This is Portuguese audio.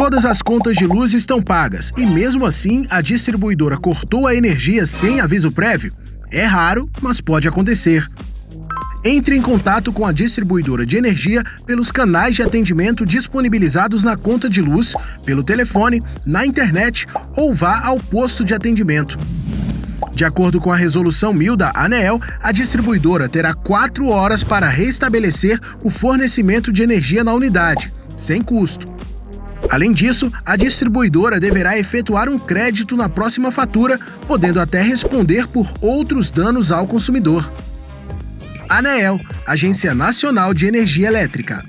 Todas as contas de luz estão pagas e, mesmo assim, a distribuidora cortou a energia sem aviso prévio? É raro, mas pode acontecer. Entre em contato com a distribuidora de energia pelos canais de atendimento disponibilizados na conta de luz, pelo telefone, na internet ou vá ao posto de atendimento. De acordo com a resolução 1000 da ANEEL, a distribuidora terá quatro horas para restabelecer o fornecimento de energia na unidade, sem custo. Além disso, a distribuidora deverá efetuar um crédito na próxima fatura, podendo até responder por outros danos ao consumidor. ANEEL, Agência Nacional de Energia Elétrica.